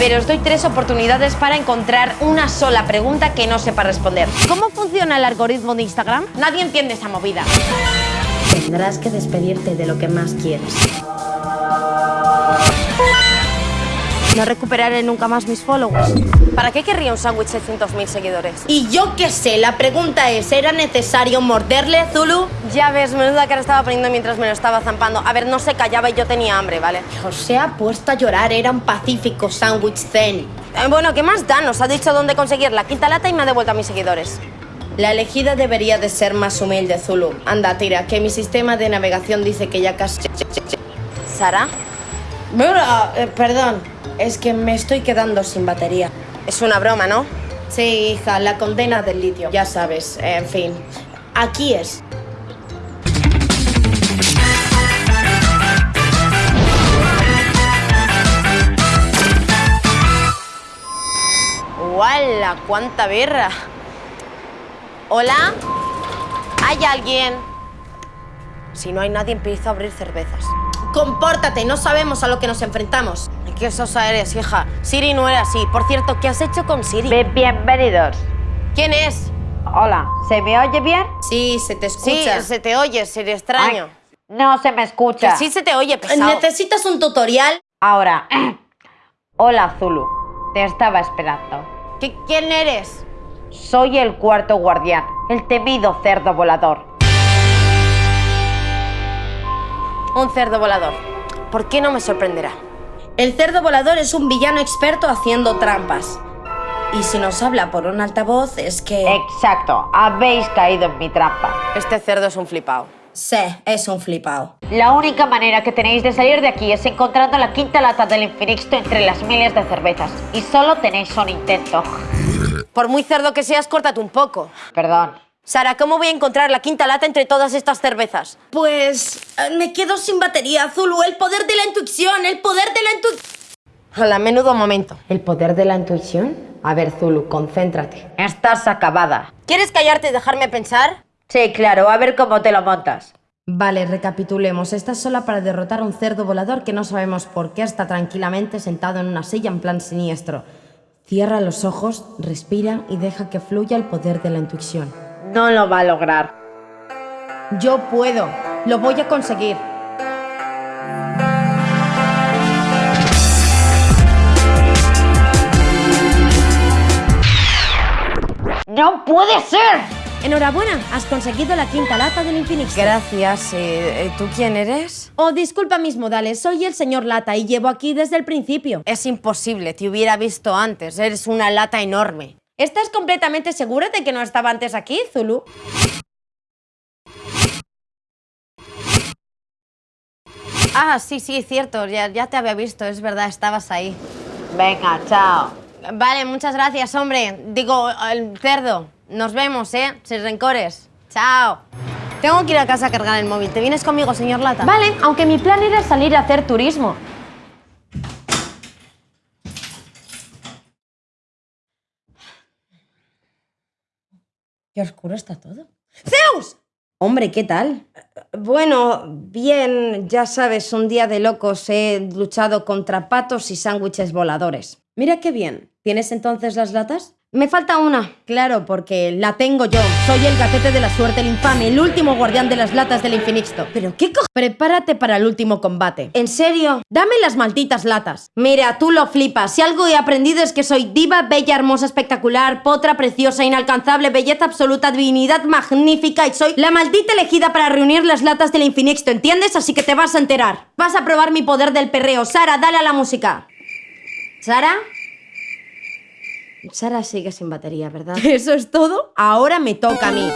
ver, os doy tres oportunidades para encontrar una sola pregunta que no sepa responder. ¿Cómo funciona el algoritmo de Instagram? Nadie entiende esa movida. Tendrás que despedirte de lo que más quieres. No recuperaré nunca más mis followers. ¿Para qué querría un sándwich de 100.000 seguidores? Y yo qué sé, la pregunta es, ¿era necesario morderle, Zulu? Ya ves, menuda cara estaba poniendo mientras me lo estaba zampando. A ver, no se callaba y yo tenía hambre, ¿vale? Se ha puesto a llorar, era un pacífico sándwich zen. Eh, bueno, ¿qué más da? Nos ha dicho dónde conseguir la quinta lata y me ha devuelto a mis seguidores. La elegida debería de ser más humilde, Zulu. Anda, tira, que mi sistema de navegación dice que ya casi... ¿Sara? Bueno, eh, perdón, es que me estoy quedando sin batería. Es una broma, ¿no? Sí, hija, la condena del litio, ya sabes, en fin. Aquí es. ¡Wala! ¡Cuánta birra! ¿Hola? ¿Hay alguien? Si no hay nadie, empiezo a abrir cervezas. Compórtate, no sabemos a lo que nos enfrentamos. Qué sosa eres, hija. Siri no era así. Por cierto, ¿qué has hecho con Siri? bienvenidos. ¿Quién es? Hola, ¿se me oye bien? Sí, se te escucha. Sí, se te oye, Siri extraño. no se me escucha. Que sí se te oye, pesado. ¿Necesitas un tutorial? Ahora. Hola, Zulu. Te estaba esperando. ¿Qué, ¿Quién eres? Soy el cuarto guardián, el temido cerdo volador. Un cerdo volador. ¿Por qué no me sorprenderá? El cerdo volador es un villano experto haciendo trampas. Y si nos habla por un altavoz es que... Exacto, habéis caído en mi trampa. Este cerdo es un flipao. Sí, es un flipao. La única manera que tenéis de salir de aquí es encontrando la quinta lata del Infinixto entre las miles de cervezas. Y solo tenéis un intento. Por muy cerdo que seas, córtate un poco. Perdón. Sara, ¿cómo voy a encontrar la quinta lata entre todas estas cervezas? Pues eh, me quedo sin batería, Zulu. El poder de la intuición, el poder de la intuición. Hola, menudo momento. ¿El poder de la intuición? A ver, Zulu, concéntrate. Estás acabada. ¿Quieres callarte y dejarme pensar? Sí, claro, a ver cómo te lo montas. Vale, recapitulemos. Estás sola para derrotar a un cerdo volador que no sabemos por qué está tranquilamente sentado en una silla en plan siniestro. Cierra los ojos, respira y deja que fluya el poder de la intuición. No lo va a lograr. Yo puedo. Lo voy a conseguir. ¡No puede ser! Enhorabuena, has conseguido la quinta lata del Infinix. Gracias. Eh, ¿Tú quién eres? Oh, disculpa mis modales, soy el señor Lata y llevo aquí desde el principio. Es imposible, te hubiera visto antes. Eres una lata enorme. ¿Estás completamente segura de que no estaba antes aquí, Zulu? Ah, sí, sí, cierto. Ya, ya te había visto, es verdad, estabas ahí. Venga, chao. Vale, muchas gracias, hombre. Digo, el cerdo. Nos vemos, ¿eh? Sin rencores. Chao. Tengo que ir a casa a cargar el móvil. ¿Te vienes conmigo, señor Lata? Vale, aunque mi plan era salir a hacer turismo. Qué oscuro está todo. ¡Zeus! Hombre, ¿qué tal? Bueno, bien, ya sabes, un día de locos he luchado contra patos y sándwiches voladores. Mira qué bien. ¿Tienes entonces las latas? Me falta una. Claro, porque la tengo yo. Soy el gatete de la suerte, el infame, el último guardián de las latas del Infinixto. ¿Pero qué co... Prepárate para el último combate. ¿En serio? Dame las malditas latas. Mira, tú lo flipas. Si algo he aprendido es que soy diva, bella, hermosa, espectacular, potra, preciosa, inalcanzable, belleza absoluta, divinidad magnífica y soy la maldita elegida para reunir las latas del Infinixto, ¿entiendes? Así que te vas a enterar. Vas a probar mi poder del perreo. Sara, dale a la música. ¿Sara? Sara sigue sin batería, ¿verdad? ¿Eso es todo? Ahora me toca a mí.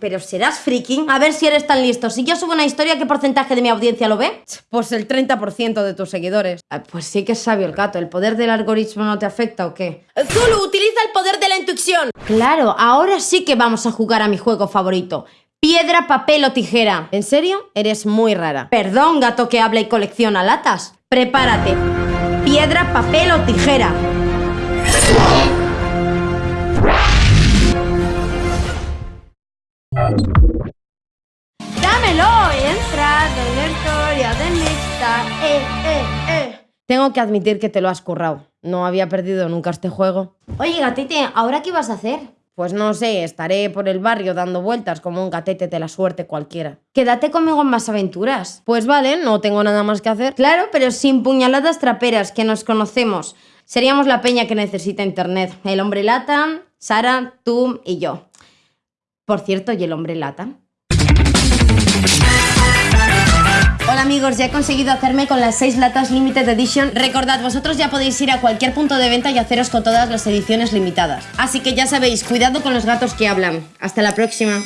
Pero serás freaking. A ver si eres tan listo. Si yo subo una historia, ¿qué porcentaje de mi audiencia lo ve? Pues el 30% de tus seguidores. Ah, Pues sí que es sabio el gato. ¿El poder del algoritmo no te afecta o qué? Zulu, utiliza el poder de la intuición. Claro, ahora sí que vamos a jugar a mi juego favorito. Piedra, papel o tijera. ¿En serio? Eres muy rara. Perdón, gato que habla y colecciona latas. Prepárate. Piedra, papel o tijera. ¡Dámelo! Y entra en la historia de lista. Eh, eh, eh. Tengo que admitir que te lo has currado. No había perdido nunca este juego. Oye, gatete, ¿ahora qué vas a hacer? Pues no sé, estaré por el barrio dando vueltas como un gatete de la suerte cualquiera. Quédate conmigo en más aventuras. Pues vale, no tengo nada más que hacer. Claro, pero sin puñaladas traperas, que nos conocemos. Seríamos la peña que necesita internet. El hombre lata, Sara, tú y yo. Por cierto, ¿y el hombre lata? Hola amigos, ya he conseguido hacerme con las 6 latas Limited Edition. Recordad, vosotros ya podéis ir a cualquier punto de venta y haceros con todas las ediciones limitadas. Así que ya sabéis, cuidado con los gatos que hablan. Hasta la próxima.